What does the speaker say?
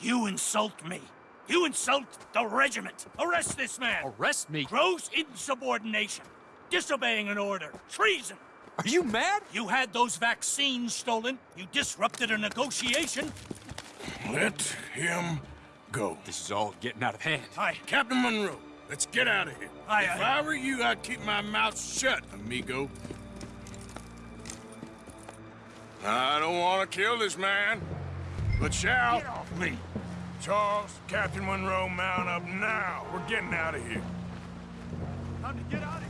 You insult me. You insult the regiment. Arrest this man. Arrest me? Gross insubordination. Disobeying an order. Treason. Are you mad? You had those vaccines stolen. You disrupted a negotiation. Let him go. This is all getting out of hand. Hi. Captain Monroe, let's get out of here. Aye, if aye. I were you, I'd keep my mouth shut, amigo. I don't want to kill this man, but shall. Get off me. Charles, Captain Monroe, mount up now. We're getting out of here. Time to get out